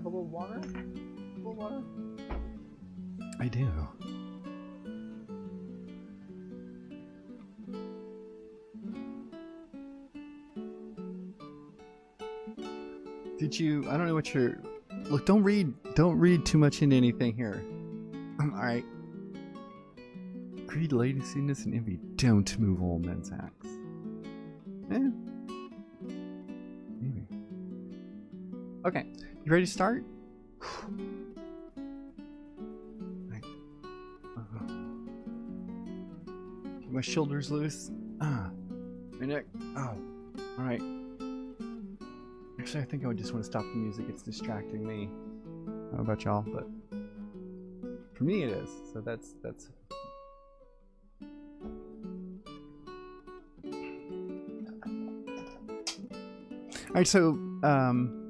have a little water? A little water? I do. Did you? I don't know what you're. Look, don't read. Don't read too much into anything here. All right. Greed, laziness, and envy don't move all men's acts. Eh. Maybe. Okay. You ready to start? Right. My shoulders loose. Ah. My neck. Oh. Alright. Actually, I think I would just want to stop the music. It's distracting me. I don't know about y'all, but for me it is. So that's that's All right, so um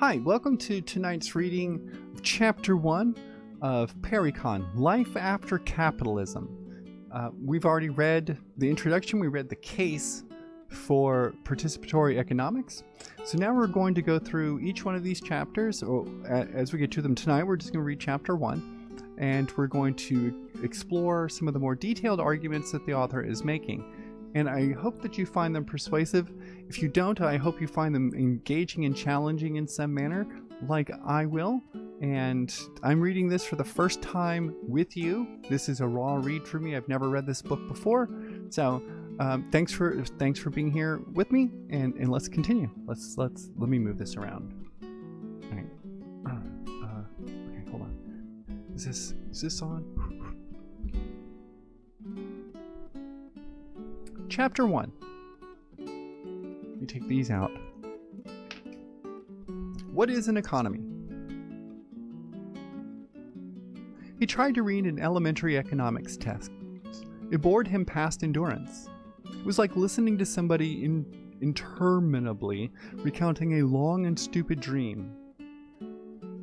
Hi, welcome to tonight's reading of Chapter 1 of Parecon, Life After Capitalism. Uh, we've already read the introduction, we read the case for participatory economics. So now we're going to go through each one of these chapters. Or, as we get to them tonight, we're just going to read chapter 1, and we're going to explore some of the more detailed arguments that the author is making. And I hope that you find them persuasive. If you don't, I hope you find them engaging and challenging in some manner, like I will. And I'm reading this for the first time with you. This is a raw read for me. I've never read this book before. So um, thanks for thanks for being here with me, and and let's continue. Let's let's let me move this around. All right. Uh, okay, hold on. Is this is this on? Chapter 1. Let me take these out. What is an economy? He tried to read an elementary economics test. It bored him past endurance. It was like listening to somebody in, interminably recounting a long and stupid dream.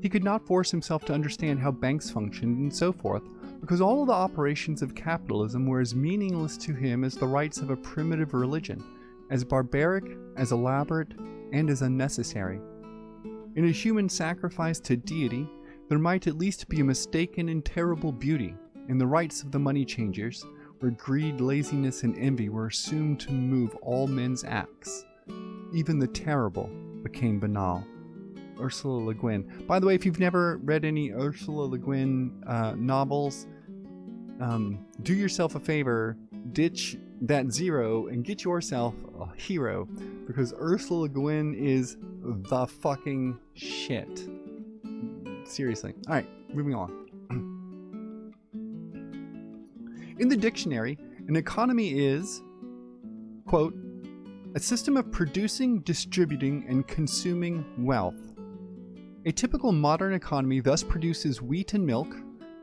He could not force himself to understand how banks functioned and so forth, because all of the operations of capitalism were as meaningless to him as the rites of a primitive religion, as barbaric, as elaborate, and as unnecessary. In a human sacrifice to deity, there might at least be a mistaken and terrible beauty in the rites of the money changers, where greed, laziness, and envy were assumed to move all men's acts. Even the terrible became banal. Ursula Le Guin. By the way, if you've never read any Ursula Le Guin uh, novels, um, do yourself a favor, ditch that zero, and get yourself a hero, because Ursula Le Guin is the fucking shit. Seriously. All right, moving on. In the dictionary, an economy is, quote, a system of producing, distributing, and consuming wealth. A typical modern economy thus produces wheat and milk,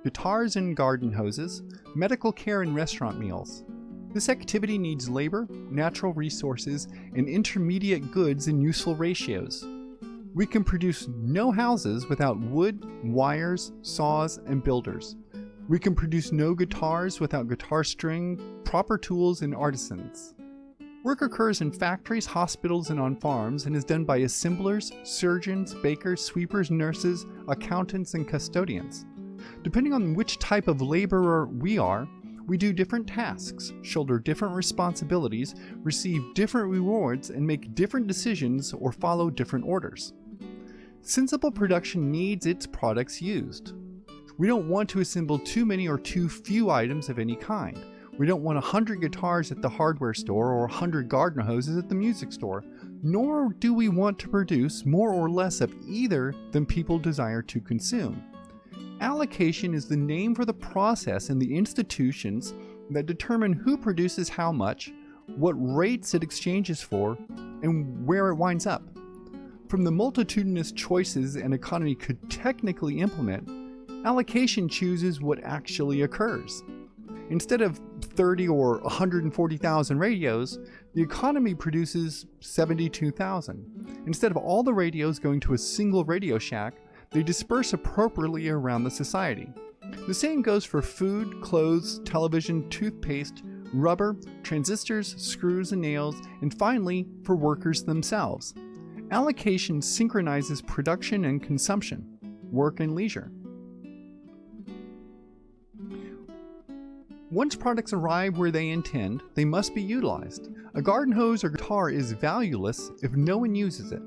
guitars and garden hoses, medical care and restaurant meals. This activity needs labor, natural resources, and intermediate goods in useful ratios. We can produce no houses without wood, wires, saws, and builders. We can produce no guitars without guitar string, proper tools, and artisans. Work occurs in factories, hospitals, and on farms and is done by assemblers, surgeons, bakers, sweepers, nurses, accountants, and custodians. Depending on which type of laborer we are, we do different tasks, shoulder different responsibilities, receive different rewards, and make different decisions or follow different orders. Sensible production needs its products used. We don't want to assemble too many or too few items of any kind. We don't want 100 guitars at the hardware store or 100 garden hoses at the music store, nor do we want to produce more or less of either than people desire to consume. Allocation is the name for the process in the institutions that determine who produces how much, what rates it exchanges for, and where it winds up. From the multitudinous choices an economy could technically implement, allocation chooses what actually occurs. Instead of 30 or 140,000 radios, the economy produces 72,000. Instead of all the radios going to a single Radio Shack, they disperse appropriately around the society. The same goes for food, clothes, television, toothpaste, rubber, transistors, screws and nails, and finally for workers themselves. Allocation synchronizes production and consumption, work and leisure. Once products arrive where they intend, they must be utilized. A garden hose or guitar is valueless if no one uses it.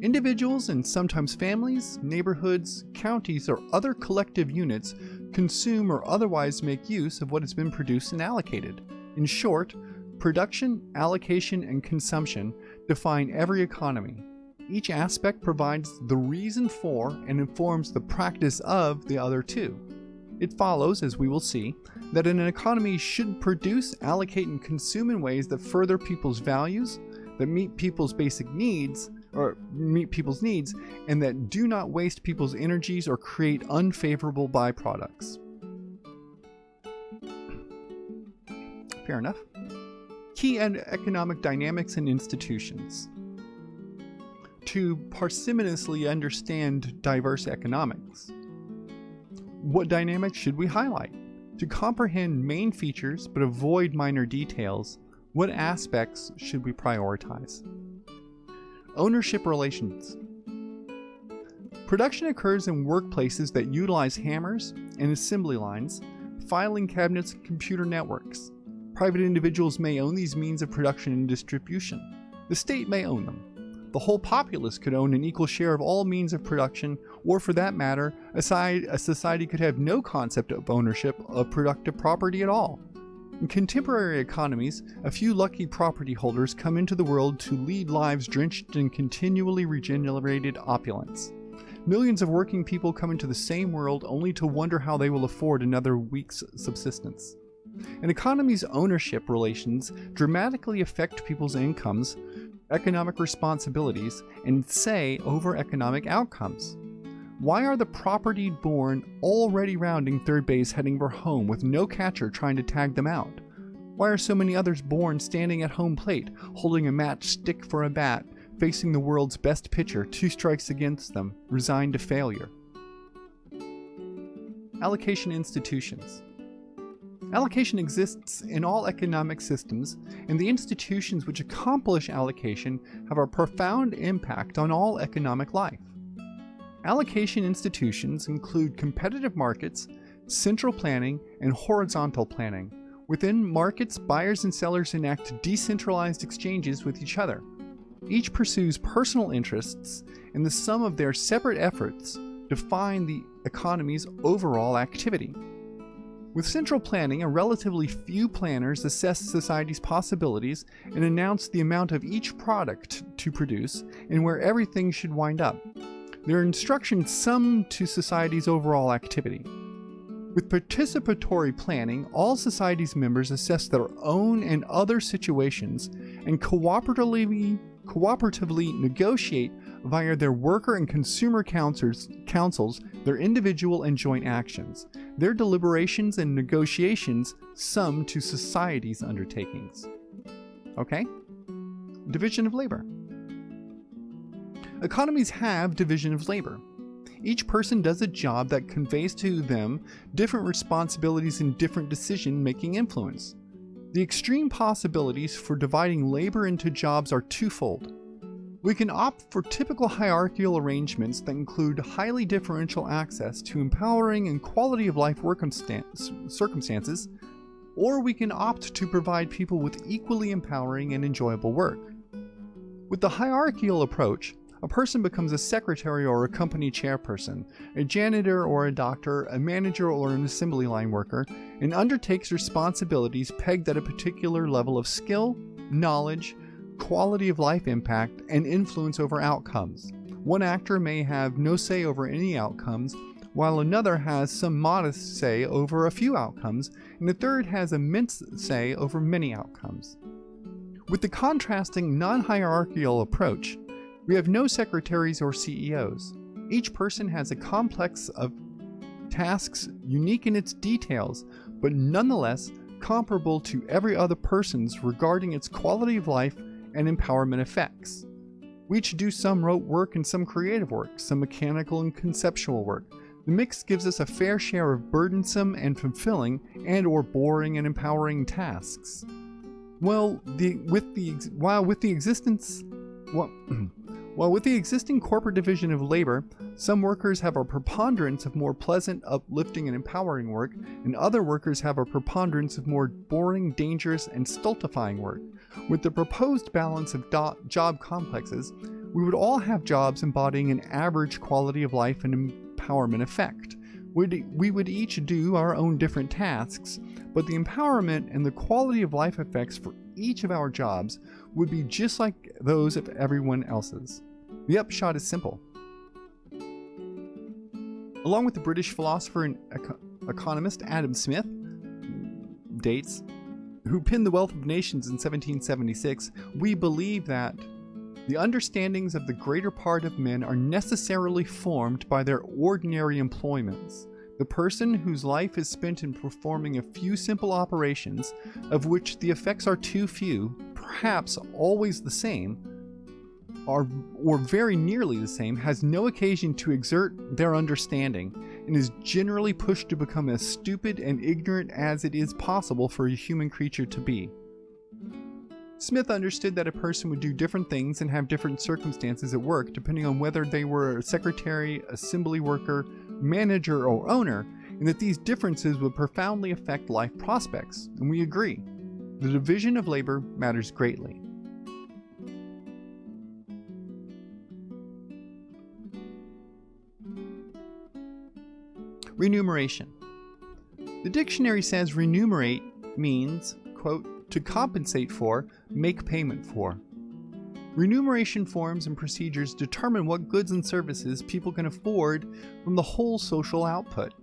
Individuals and sometimes families, neighborhoods, counties, or other collective units consume or otherwise make use of what has been produced and allocated. In short, production, allocation, and consumption define every economy. Each aspect provides the reason for and informs the practice of the other two. It follows, as we will see, that an economy should produce, allocate, and consume in ways that further people's values, that meet people's basic needs, or meet people's needs, and that do not waste people's energies or create unfavorable byproducts. Fair enough. Key economic dynamics and institutions to parsimoniously understand diverse economics. What dynamics should we highlight? To comprehend main features but avoid minor details, what aspects should we prioritize? Ownership relations. Production occurs in workplaces that utilize hammers and assembly lines, filing cabinets, and computer networks. Private individuals may own these means of production and distribution. The state may own them the whole populace could own an equal share of all means of production, or for that matter, a, society could have no concept of ownership of productive property at all. In contemporary economies, a few lucky property holders come into the world to lead lives drenched in continually regenerated opulence. Millions of working people come into the same world only to wonder how they will afford another week's subsistence. An economy's ownership relations dramatically affect people's incomes, economic responsibilities and say over economic outcomes. Why are the property born already rounding third base heading for home with no catcher trying to tag them out? Why are so many others born standing at home plate, holding a matchstick for a bat, facing the world's best pitcher, two strikes against them, resigned to failure? Allocation institutions. Allocation exists in all economic systems, and the institutions which accomplish allocation have a profound impact on all economic life. Allocation institutions include competitive markets, central planning, and horizontal planning. Within markets, buyers and sellers enact decentralized exchanges with each other. Each pursues personal interests, and the sum of their separate efforts define the economy's overall activity. With central planning, a relatively few planners assess society's possibilities and announce the amount of each product to produce and where everything should wind up. Their instructions sum to society's overall activity. With participatory planning, all society's members assess their own and other situations and cooperatively, cooperatively negotiate via their worker and consumer councils, councils their individual and joint actions. Their deliberations and negotiations sum to society's undertakings. Okay? Division of labor. Economies have division of labor. Each person does a job that conveys to them different responsibilities and different decision making influence. The extreme possibilities for dividing labor into jobs are twofold. We can opt for typical hierarchical arrangements that include highly differential access to empowering and quality of life circumstances, or we can opt to provide people with equally empowering and enjoyable work. With the hierarchical approach, a person becomes a secretary or a company chairperson, a janitor or a doctor, a manager or an assembly line worker, and undertakes responsibilities pegged at a particular level of skill, knowledge, quality of life impact, and influence over outcomes. One actor may have no say over any outcomes, while another has some modest say over a few outcomes, and a third has immense say over many outcomes. With the contrasting non hierarchical approach, we have no secretaries or CEOs. Each person has a complex of tasks unique in its details, but nonetheless comparable to every other person's regarding its quality of life and empowerment effects. We each do some rote work and some creative work, some mechanical and conceptual work. The mix gives us a fair share of burdensome and fulfilling and or boring and empowering tasks. Well, the with the while with the existence well, While with the existing corporate division of labor, some workers have a preponderance of more pleasant, uplifting, and empowering work, and other workers have a preponderance of more boring, dangerous, and stultifying work. With the proposed balance of job complexes, we would all have jobs embodying an average quality of life and empowerment effect. We'd, we would each do our own different tasks, but the empowerment and the quality of life effects for each of our jobs would be just like those of everyone else's. The upshot is simple. Along with the British philosopher and eco- economist Adam Smith, dates, who penned The Wealth of Nations in 1776, we believe that the understandings of the greater part of men are necessarily formed by their ordinary employments. The person whose life is spent in performing a few simple operations, of which the effects are too few, perhaps always the same, are, or very nearly the same, has no occasion to exert their understanding, and is generally pushed to become as stupid and ignorant as it is possible for a human creature to be. Smith understood that a person would do different things and have different circumstances at work depending on whether they were a secretary, assembly worker, manager, or owner, and that these differences would profoundly affect life prospects, and we agree. The division of labor matters greatly. Remuneration. The dictionary says remunerate means, quote, to compensate for, make payment for. Remuneration forms and procedures determine what goods and services people can afford from the whole social output.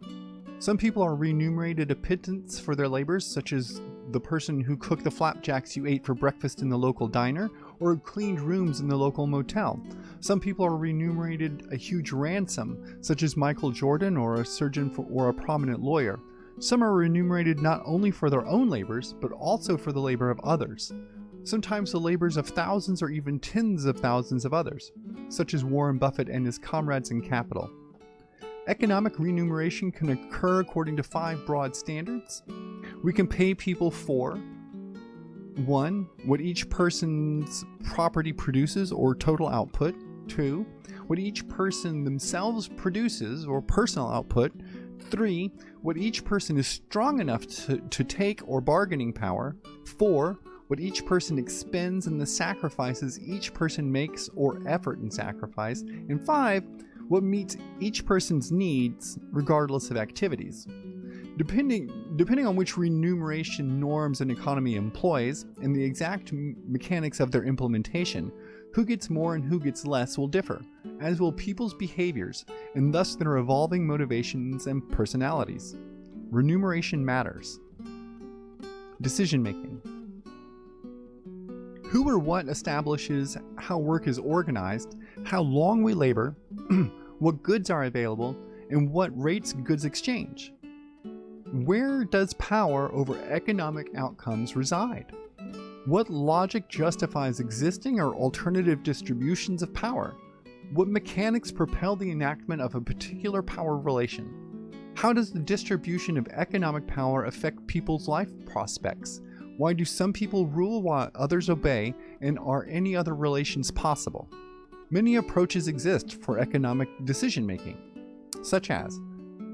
Some people are remunerated a pittance for their labors, such as the person who cooked the flapjacks you ate for breakfast in the local diner or cleaned rooms in the local motel. Some people are remunerated a huge ransom, such as Michael Jordan or a surgeon for, or a prominent lawyer. Some are remunerated not only for their own labors, but also for the labor of others. Sometimes the labors of thousands or even tens of thousands of others, such as Warren Buffett and his comrades in capital. Economic remuneration can occur according to five broad standards. We can pay people for 1. What each person's property produces or total output. 2. What each person themselves produces or personal output. 3. What each person is strong enough to, to take or bargaining power. 4. What each person expends and the sacrifices each person makes or effort and sacrifice. And 5 what meets each person's needs regardless of activities. Depending, depending on which remuneration norms an economy employs and the exact mechanics of their implementation, who gets more and who gets less will differ, as will people's behaviors and thus their evolving motivations and personalities. Remuneration matters. Decision making. Who or what establishes how work is organized how long we labor, what goods are available, and what rates goods exchange. Where does power over economic outcomes reside? What logic justifies existing or alternative distributions of power? What mechanics propel the enactment of a particular power relation? How does the distribution of economic power affect people's life prospects? Why do some people rule while others obey, and are any other relations possible? Many approaches exist for economic decision making, such as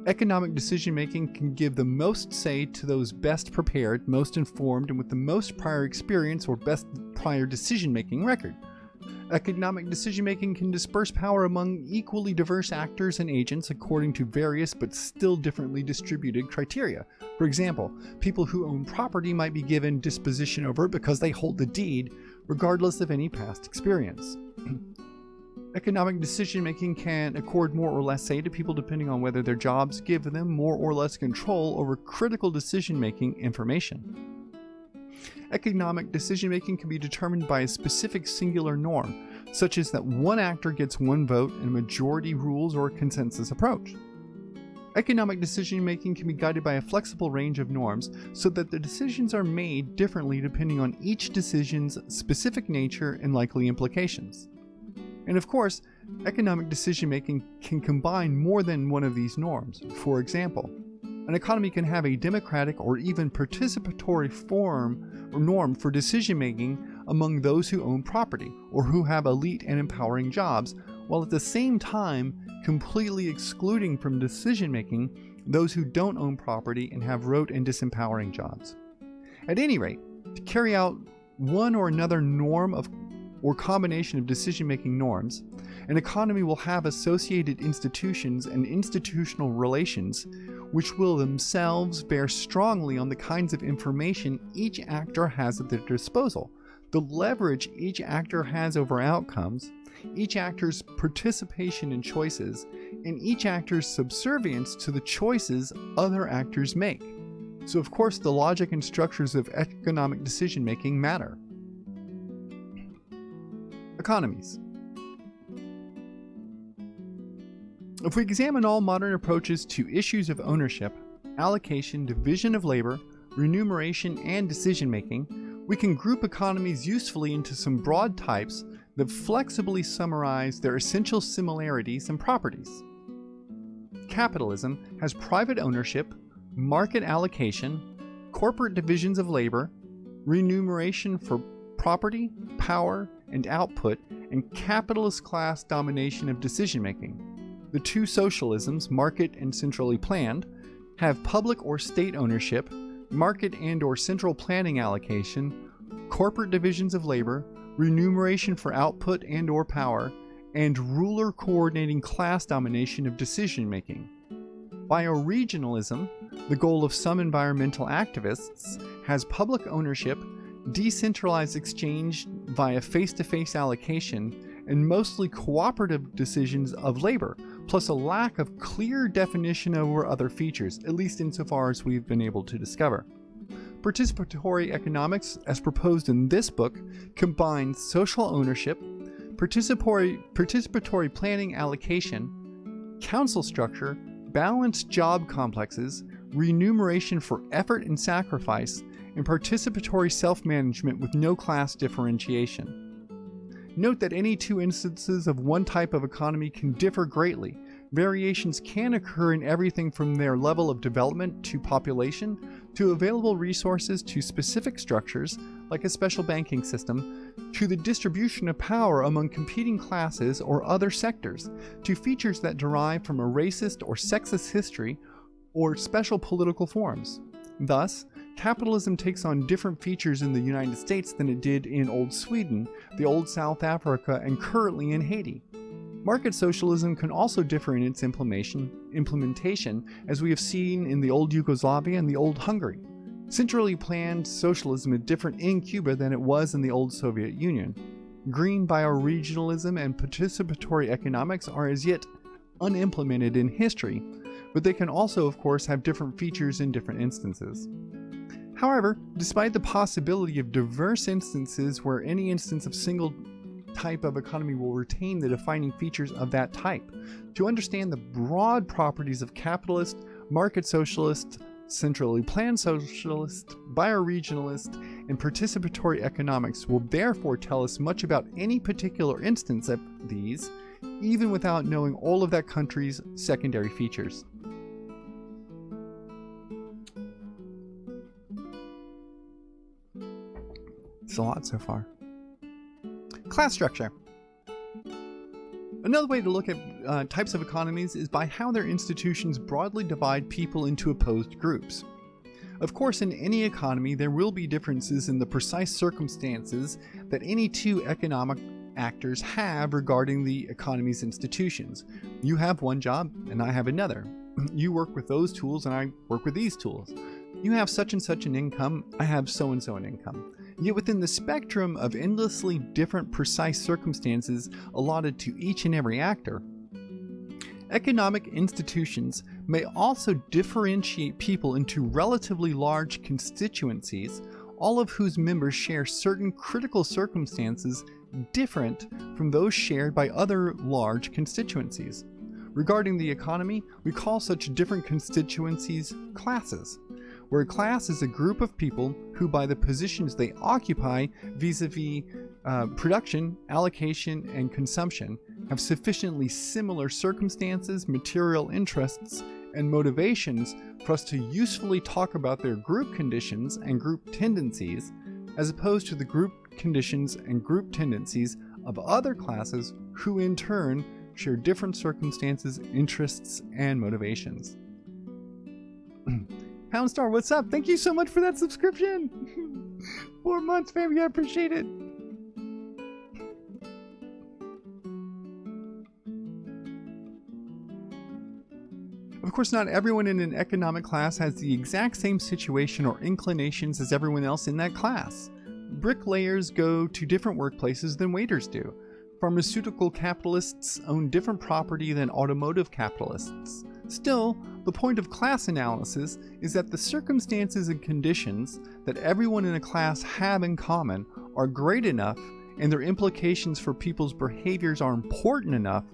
Economic decision making can give the most say to those best prepared, most informed, and with the most prior experience or best prior decision making record. Economic decision making can disperse power among equally diverse actors and agents according to various but still differently distributed criteria. For example, people who own property might be given disposition over it because they hold the deed, regardless of any past experience. Economic decision making can accord more or less say to people depending on whether their jobs give them more or less control over critical decision making information. Economic decision making can be determined by a specific singular norm, such as that one actor gets one vote and majority rules or consensus approach. Economic decision making can be guided by a flexible range of norms so that the decisions are made differently depending on each decision's specific nature and likely implications. And of course, economic decision making can combine more than one of these norms. For example, an economy can have a democratic or even participatory form or norm for decision making among those who own property or who have elite and empowering jobs, while at the same time completely excluding from decision making those who don't own property and have rote and disempowering jobs. At any rate, to carry out one or another norm of or combination of decision making norms, an economy will have associated institutions and institutional relations which will themselves bear strongly on the kinds of information each actor has at their disposal, the leverage each actor has over outcomes, each actor's participation in choices, and each actor's subservience to the choices other actors make. So, of course, the logic and structures of economic decision making matter. Economies. If we examine all modern approaches to issues of ownership, allocation, division of labor, remuneration, and decision making, we can group economies usefully into some broad types that flexibly summarize their essential similarities and properties. Capitalism has private ownership, market allocation, corporate divisions of labor, remuneration for property, power, and output, and capitalist class domination of decision making. The two socialisms, market and centrally planned, have public or state ownership, market and or central planning allocation, corporate divisions of labor, remuneration for output and or power, and ruler coordinating class domination of decision making. Bioregionalism, the goal of some environmental activists, has public ownership, decentralized exchange via face-to-face allocation, and mostly cooperative decisions of labor, plus a lack of clear definition over other features, at least insofar as we've been able to discover. Participatory economics, as proposed in this book, combines social ownership, participatory, participatory planning allocation, council structure, balanced job complexes, remuneration for effort and sacrifice, and participatory self-management with no class differentiation. Note that any two instances of one type of economy can differ greatly. Variations can occur in everything from their level of development to population, to available resources to specific structures, like a special banking system, to the distribution of power among competing classes or other sectors, to features that derive from a racist or sexist history, or special political forms. Thus, capitalism takes on different features in the United States than it did in Old Sweden, the Old South Africa, and currently in Haiti. Market socialism can also differ in its implementation, as we have seen in the old Yugoslavia and the old Hungary. Centrally planned socialism is different in Cuba than it was in the old Soviet Union. Green bioregionalism and participatory economics are as yet unimplemented in history, but they can also, of course, have different features in different instances. However, despite the possibility of diverse instances where any instance of single type of economy will retain the defining features of that type, to understand the broad properties of capitalist, market socialist, centrally planned socialist, bioregionalist, and participatory economics will therefore tell us much about any particular instance of these, even without knowing all of that country's secondary features. It's a lot so far. Class structure. Another way to look at uh, types of economies is by how their institutions broadly divide people into opposed groups. Of course, in any economy, there will be differences in the precise circumstances that any two economic actors have regarding the economy's institutions. You have one job and I have another. You work with those tools and I work with these tools. You have such and such an income, I have so and so an income. Yet within the spectrum of endlessly different precise circumstances allotted to each and every actor, economic institutions may also differentiate people into relatively large constituencies, all of whose members share certain critical circumstances different from those shared by other large constituencies. Regarding the economy, we call such different constituencies classes where class is a group of people who, by the positions they occupy vis-a-vis uh, production, allocation, and consumption, have sufficiently similar circumstances, material interests, and motivations for us to usefully talk about their group conditions and group tendencies, as opposed to the group conditions and group tendencies of other classes who in turn share different circumstances, interests, and motivations. Houndstar, what's up? Thank you so much for that subscription. Four months, baby. I appreciate it. Of course, not everyone in an economic class has the exact same situation or inclinations as everyone else in that class. Bricklayers go to different workplaces than waiters do. Pharmaceutical capitalists own different property than automotive capitalists. Still, the point of class analysis is that the circumstances and conditions that everyone in a class have in common are great enough and their implications for people's behaviors are important enough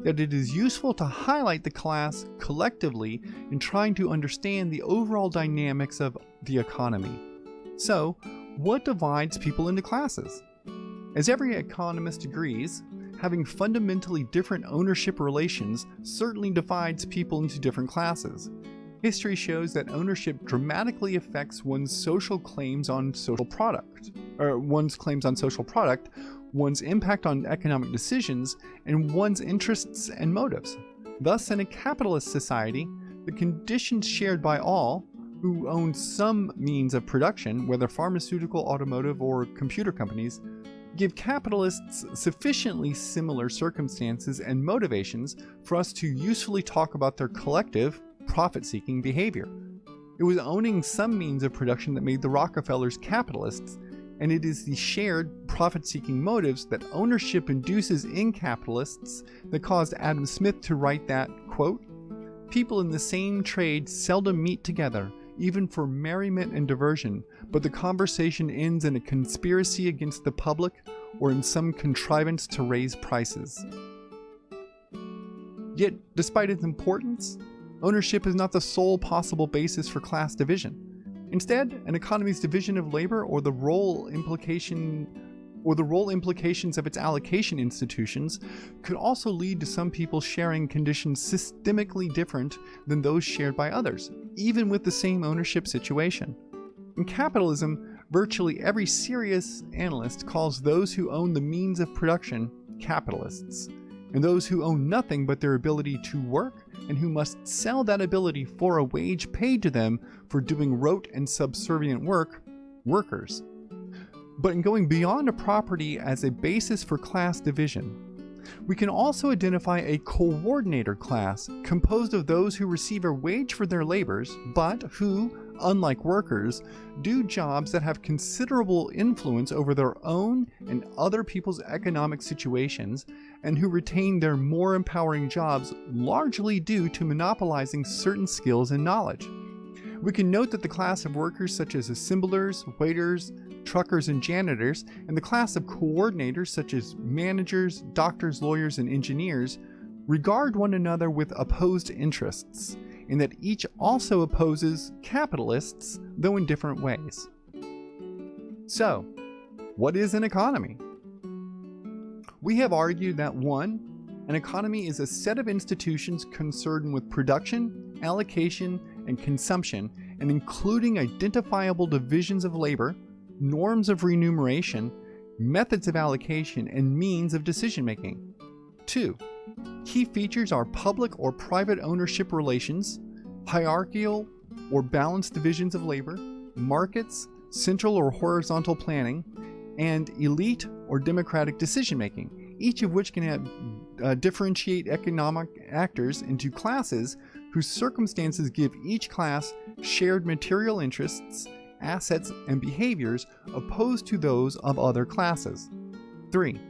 that it is useful to highlight the class collectively in trying to understand the overall dynamics of the economy. So, what divides people into classes? As every economist agrees, having fundamentally different ownership relations certainly divides people into different classes. History shows that ownership dramatically affects one's social claims on social product, or one's claims on social product, one's impact on economic decisions, and one's interests and motives. Thus, in a capitalist society, the conditions shared by all who own some means of production, whether pharmaceutical, automotive, or computer companies, give capitalists sufficiently similar circumstances and motivations for us to usefully talk about their collective, profit seeking behavior. It was owning some means of production that made the Rockefellers capitalists, and it is the shared profit seeking motives that ownership induces in capitalists that caused Adam Smith to write that, quote, People in the same trade seldom meet together, even for merriment and diversion, but the conversation ends in a conspiracy against the public or in some contrivance to raise prices. Yet, despite its importance, ownership is not the sole possible basis for class division. Instead, an economy's division of labor or the role implication or the role implications of its allocation institutions could also lead to some people sharing conditions systemically different than those shared by others, even with the same ownership situation. In capitalism, virtually every serious analyst calls those who own the means of production capitalists, and those who own nothing but their ability to work and who must sell that ability for a wage paid to them for doing rote and subservient work, workers. But in going beyond a property as a basis for class division, we can also identify a coordinator class composed of those who receive a wage for their labors, but who, unlike workers, do jobs that have considerable influence over their own and other people's economic situations, and who retain their more empowering jobs largely due to monopolizing certain skills and knowledge. We can note that the class of workers such as assemblers, waiters, truckers, and janitors, and the class of coordinators such as managers, doctors, lawyers, and engineers regard one another with opposed interests, in that each also opposes capitalists, though in different ways. So, what is an economy? We have argued that 1. An economy is a set of institutions concerned with production, allocation, and consumption, and including identifiable divisions of labor, norms of remuneration, methods of allocation, and means of decision making. 2. Key features are public or private ownership relations, hierarchical or balanced divisions of labor, markets, central or horizontal planning, and elite or democratic decision making, each of which can have, uh, differentiate economic actors into classes whose circumstances give each class shared material interests assets, and behaviors opposed to those of other classes. 3.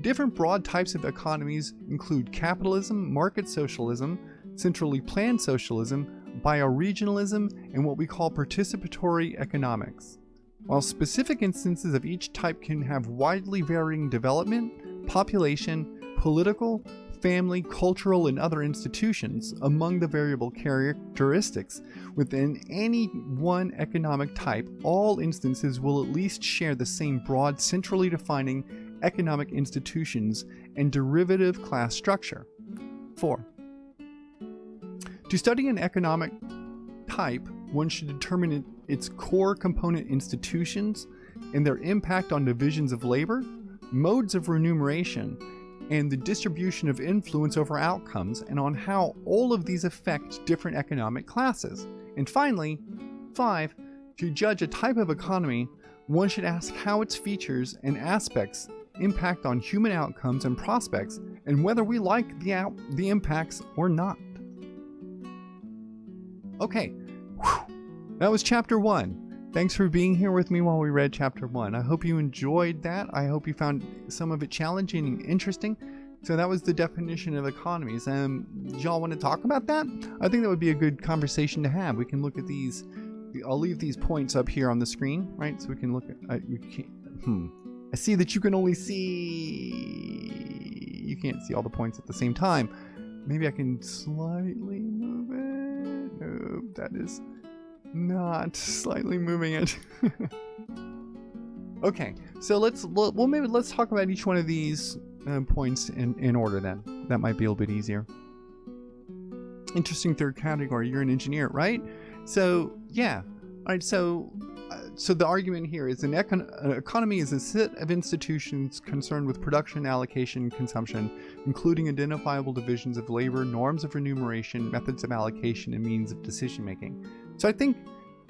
Different broad types of economies include capitalism, market socialism, centrally planned socialism, bioregionalism, and what we call participatory economics. While specific instances of each type can have widely varying development, population, political, family, cultural, and other institutions among the variable characteristics within any one economic type, all instances will at least share the same broad, centrally defining economic institutions and derivative class structure. 4. To study an economic type, one should determine its core component institutions and their impact on divisions of labor, modes of remuneration, and the distribution of influence over outcomes, and on how all of these affect different economic classes. And finally, five, to judge a type of economy, one should ask how its features and aspects impact on human outcomes and prospects, and whether we like the, out- the impacts or not. Okay, Whew. that was chapter one. Thanks for being here with me while we read chapter one. I hope you enjoyed that. I hope you found some of it challenging and interesting. So that was the definition of economies. Um, y'all want to talk about that? I think that would be a good conversation to have. We can look at these. I'll leave these points up here on the screen, right? So we can look at. I, we can't, hmm. I see that you can only see. You can't see all the points at the same time. Maybe I can slightly move it. No, that is not slightly moving it. okay, so let's well maybe let's talk about each one of these uh, points in in order then. That might be a little bit easier. Interesting third category. You're an engineer, right? So yeah. All right. So uh, so the argument here is an, econ- an economy is a set of institutions concerned with production, allocation, consumption, including identifiable divisions of labor, norms of remuneration, methods of allocation, and means of decision making. So I think,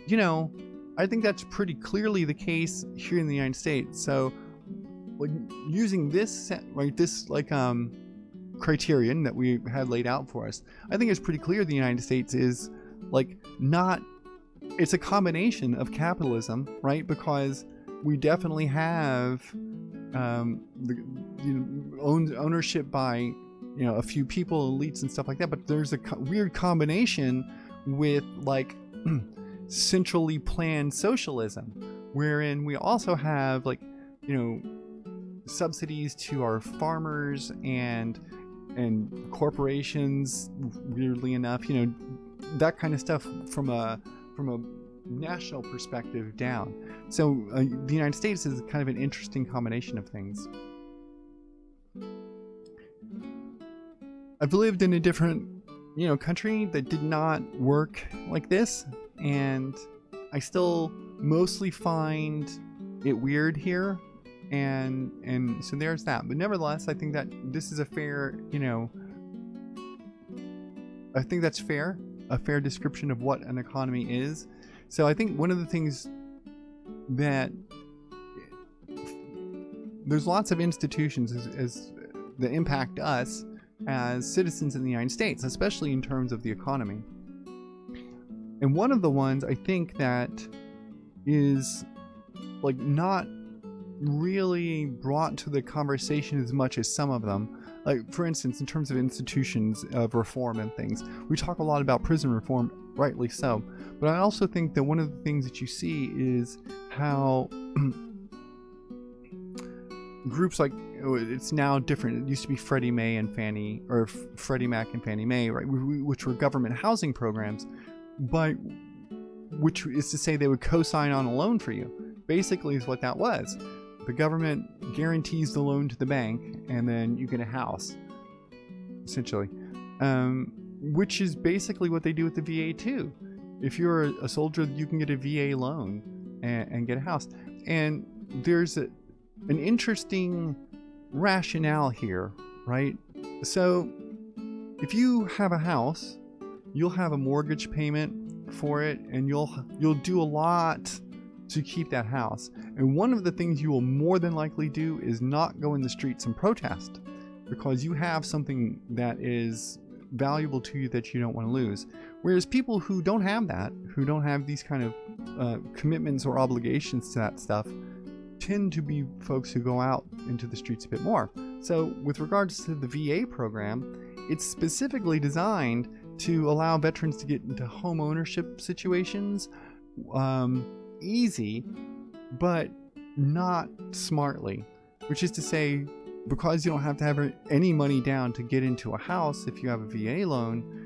you know, I think that's pretty clearly the case here in the United States. So using this right, this like um criterion that we had laid out for us, I think it's pretty clear the United States is like not it's a combination of capitalism, right? Because we definitely have um, the you know, own, ownership by you know a few people, elites, and stuff like that. But there's a co- weird combination with like centrally planned socialism, wherein we also have like you know subsidies to our farmers and and corporations. Weirdly enough, you know that kind of stuff from a from a national perspective down. So uh, the United States is kind of an interesting combination of things. I've lived in a different, you know, country that did not work like this, and I still mostly find it weird here, and and so there's that. But nevertheless, I think that this is a fair, you know, I think that's fair a fair description of what an economy is. So I think one of the things that there's lots of institutions as, as that impact us as citizens in the United States, especially in terms of the economy. And one of the ones I think that is like not really brought to the conversation as much as some of them like for instance in terms of institutions of reform and things we talk a lot about prison reform rightly so but i also think that one of the things that you see is how groups like it's now different. It used to be freddie mae and fannie or freddie mac and fannie mae right? Which were government housing programs but which is to say they would co-sign on a loan for you basically is what that was. The government guarantees the loan to the bank and then you get a house essentially um, which is basically what they do with the va too. If you're a soldier you can get a va loan and, and get a house. And there's a, an interesting rationale here right so if you have a house you'll have a mortgage payment for it and you'll you'll do a lot to keep that house. And one of the things you will more than likely do is not go in the streets and protest because you have something that is valuable to you that you don't want to lose. Whereas people who don't have that, who don't have these kind of uh, commitments or obligations to that stuff, tend to be folks who go out into the streets a bit more. So, with regards to the VA program, it's specifically designed to allow veterans to get into home ownership situations. Um, easy, but not smartly. Which is to say, because you don't have to have any money down to get into a house if you have a VA loan,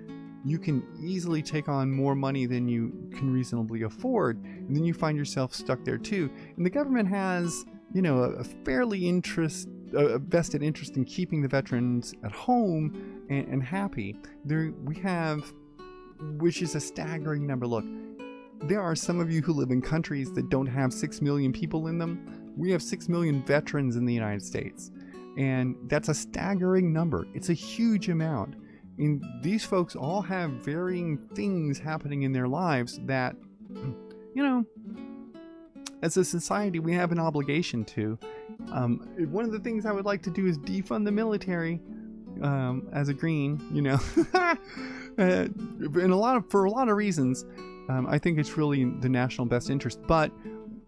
you can easily take on more money than you can reasonably afford, and then you find yourself stuck there too. And the government has, you know, a, fairly interest, a vested interest in keeping the veterans at home and, and happy. There, we have, which is a staggering number. Look, there are some of you who live in countries that don't have 6 million people in them. We have 6 million veterans in the United States. And that's a staggering number. It's a huge amount. And these folks all have varying things happening in their lives that, you know, as a society, we have an obligation to. Um, one of the things I would like to do is defund the military um, as a green, you know, uh, in a lot of for a lot of reasons. Um, I think it's really in the national best interest, but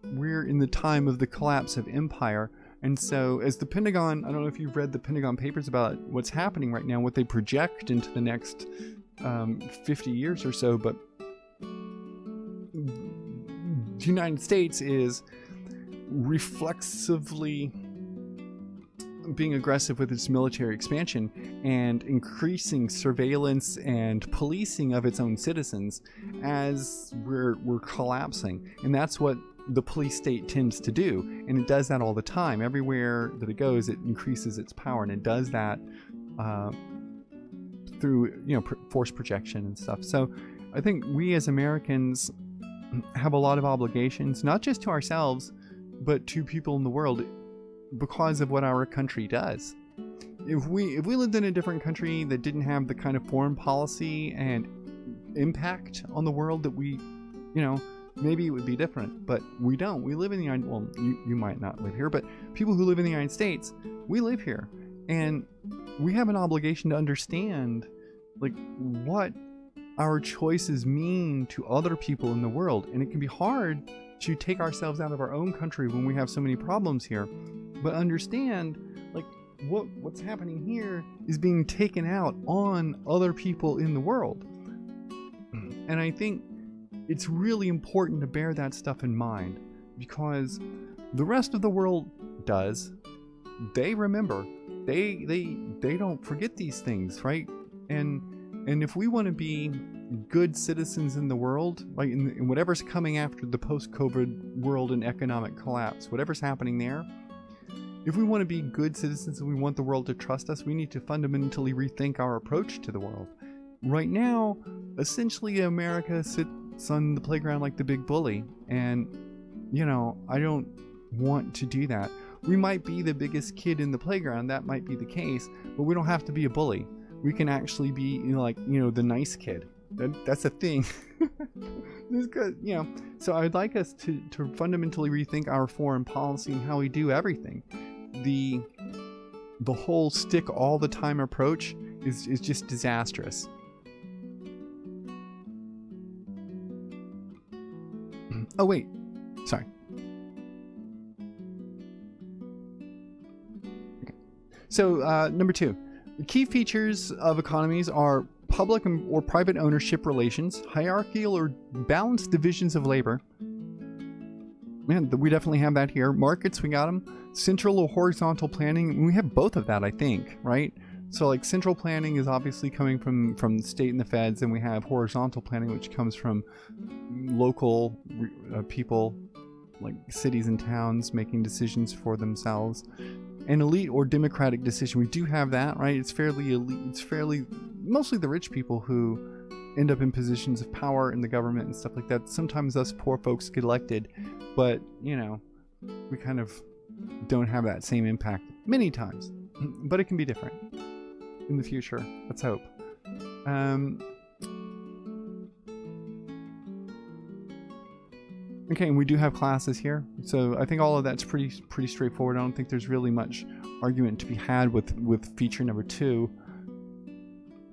we're in the time of the collapse of empire. And so, as the Pentagon, I don't know if you've read the Pentagon papers about what's happening right now, what they project into the next um, 50 years or so, but the United States is reflexively being aggressive with its military expansion and increasing surveillance and policing of its own citizens as we're, we're collapsing. And that's what the police state tends to do. And it does that all the time. Everywhere that it goes, it increases its power. And it does that uh, through, you know, pr- force projection and stuff. So I think we as Americans have a lot of obligations, not just to ourselves, but to people in the world because of what our country does. If we if we lived in a different country that didn't have the kind of foreign policy and impact on the world that we, you know, maybe it would be different. But we don't. We live in the United. Well, you you might not live here, but people who live in the United States, we live here, and we have an obligation to understand, like what our choices mean to other people in the world. And it can be hard to take ourselves out of our own country when we have so many problems here. But understand, like, what what's happening here is being taken out on other people in the world. And I think it's really important to bear that stuff in mind because the rest of the world does. They remember. They they they don't forget these things, right? And and if we want to be good citizens in the world, like in, in whatever's coming after the post-COVID world and economic collapse, whatever's happening there, if we want to be good citizens and we want the world to trust us, we need to fundamentally rethink our approach to the world. Right now, essentially, America sits on the playground like the big bully, and you know, I don't want to do that. We might be the biggest kid in the playground, that might be the case, but we don't have to be a bully. We can actually be you know, like you know the nice kid. That, that's a thing. This you know so i'd like us to to fundamentally rethink our foreign policy and how we do everything. The the whole stick all the time approach is is just disastrous oh wait sorry okay. so uh, number two key features of economies are public or private ownership relations, hierarchical or balanced divisions of labor. Man, we definitely have that here. Markets, we got them. Central or horizontal planning, we have both of that, I think, right? So like central planning is obviously coming from from the state and the feds, and we have horizontal planning, which comes from local uh, people, like cities and towns making decisions for themselves an elite or democratic decision. We do have that, right? It's fairly elite. It's fairly mostly the rich people who end up in positions of power in the government and stuff like that. Sometimes us poor folks get elected, but you know, we kind of don't have that same impact many times. But it can be different in the future. Let's hope. Um, Okay, and we do have classes here, so I think all of that's pretty pretty straightforward. I don't think there's really much argument to be had with with feature number two.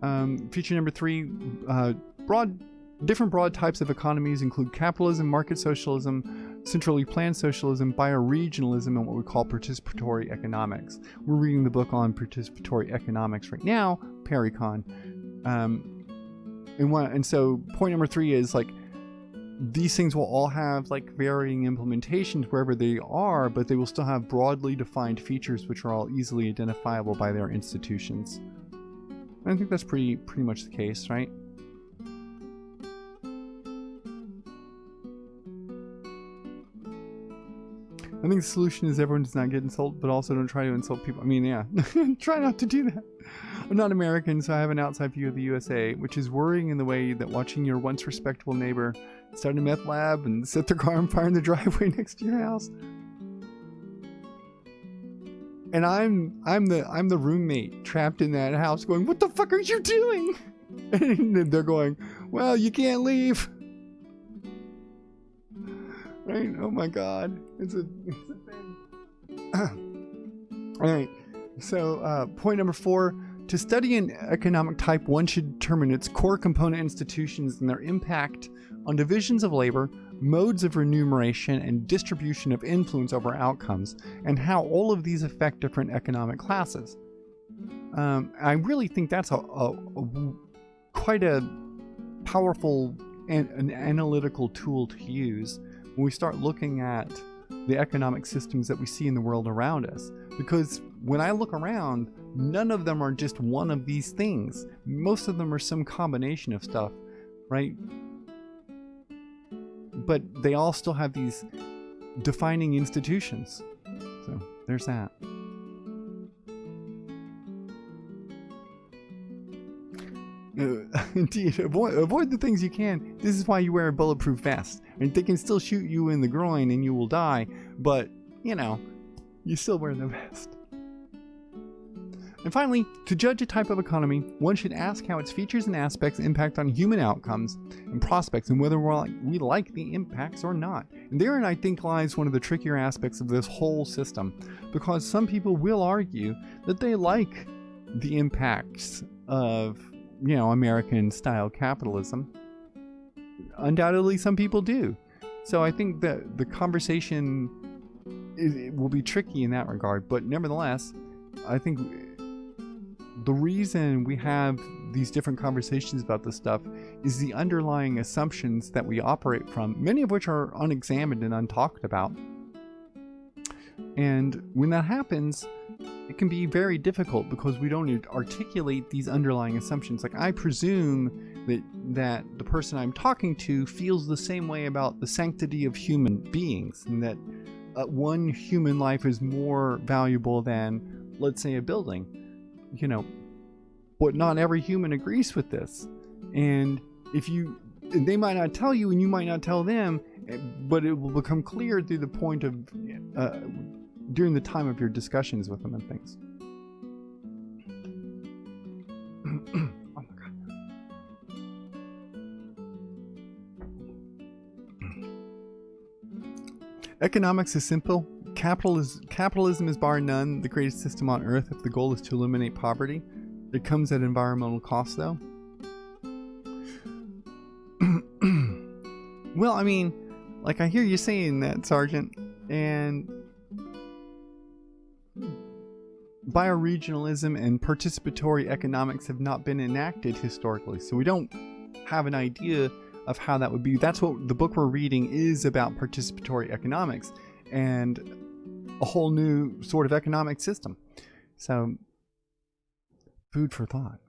Um, feature number three, uh, broad different broad types of economies include capitalism, market socialism, centrally planned socialism, bioregionalism, and what we call participatory economics. We're reading the book on participatory economics right now, Parecon. Um, and, and so point number three is like these things will all have like varying implementations wherever they are, but they will still have broadly defined features which are all easily identifiable by their institutions. And I think that's pretty pretty much the case, right? I think the solution is everyone does not get insulted, but also don't try to insult people. I mean, yeah, try not to do that. I'm not American, so I have an outside view of the USA, which is worrying in the way that watching your once respectable neighbor start a meth lab and set their car on fire in the driveway next to your house. And I'm I'm the I'm the roommate trapped in that house going, What the fuck are you doing? And they're going, Well, you can't leave. Right? Oh my god. It's a, it's a thing. All right. So, uh, point number four to study an economic type, one should determine its core component institutions and their impact on divisions of labor, modes of remuneration, and distribution of influence over outcomes, and how all of these affect different economic classes. Um, I really think that's a, a, a quite a powerful and an analytical tool to use when we start looking at the economic systems that we see in the world around us. Because when I look around, none of them are just one of these things. Most of them are some combination of stuff, right? But they all still have these defining institutions. So there's that. indeed, avoid, avoid the things you can. This is why you wear a bulletproof vest. And they can still shoot you in the groin and you will die, but, you know, you still wear the vest. And finally, to judge a type of economy, one should ask how its features and aspects impact on human outcomes and prospects and whether we like the impacts or not. And therein I think lies one of the trickier aspects of this whole system, because some people will argue that they like the impacts of, you know, American style capitalism. Undoubtedly some people do. So I think that the conversation is, will be tricky in that regard, but nevertheless, I think the reason we have these different conversations about this stuff is the underlying assumptions that we operate from, many of which are unexamined and untalked about. And when that happens, it can be very difficult because we don't articulate these underlying assumptions. Like I presume that that the person I'm talking to feels the same way about the sanctity of human beings, and that uh, one human life is more valuable than, let's say, a building you know, but not every human agrees with this. And if you, they might not tell you and you might not tell them, eh, but it will become clear through the point of, uh, during the time of your discussions with them and things. oh my God. Economics is simple Capital is, capitalism is bar none the greatest system on earth if the goal is to eliminate poverty. It comes at environmental cost, though. well, I mean, like I hear you saying that, Sergeant, and bioregionalism and participatory economics have not been enacted historically, so we don't have an idea of how that would be. That's what the book we're reading is about participatory economics. And a whole new sort of economic system. So, food for thought.